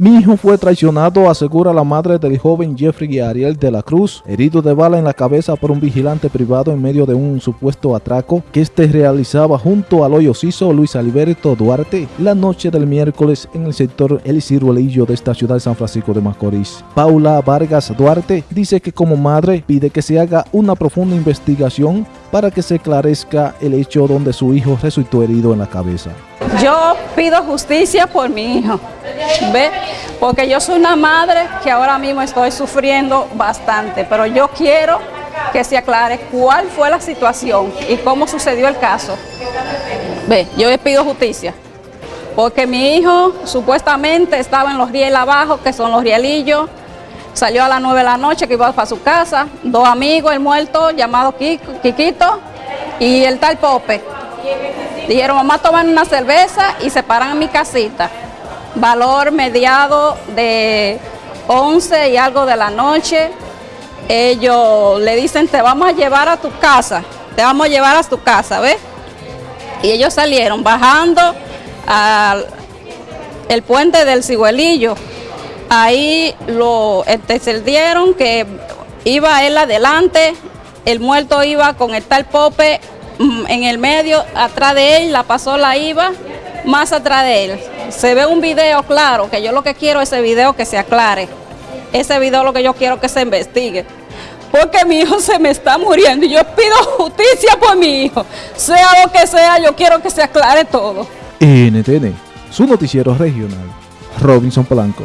Mi hijo fue traicionado, asegura la madre del joven Jeffrey Ariel de la Cruz, herido de bala en la cabeza por un vigilante privado en medio de un supuesto atraco que este realizaba junto al hoyo ciso Luis Alberto Duarte la noche del miércoles en el sector El Ciruelillo de esta ciudad de San Francisco de Macorís. Paula Vargas Duarte dice que como madre pide que se haga una profunda investigación para que se esclarezca el hecho donde su hijo resultó herido en la cabeza. Yo pido justicia por mi hijo, ¿ve? Porque yo soy una madre que ahora mismo estoy sufriendo bastante, pero yo quiero que se aclare cuál fue la situación y cómo sucedió el caso. Ve, yo le pido justicia, porque mi hijo supuestamente estaba en los rieles abajo, que son los rielillos, salió a las 9 de la noche que iba para su casa, dos amigos, el muerto llamado Kikito y el tal Pope. Dijeron, mamá, toman una cerveza y se paran en mi casita. Valor mediado de 11 y algo de la noche. Ellos le dicen, te vamos a llevar a tu casa, te vamos a llevar a tu casa, ¿ves? Y ellos salieron bajando al el puente del Ciguelillo. Ahí lo entendieron que iba él adelante, el muerto iba con el tal Pope en el medio, atrás de él, la pasó la IVA, más atrás de él. Se ve un video claro, que yo lo que quiero es ese video que se aclare. Ese video lo que yo quiero que se investigue. Porque mi hijo se me está muriendo y yo pido justicia por mi hijo. Sea lo que sea, yo quiero que se aclare todo. NTN, su noticiero regional. Robinson Blanco.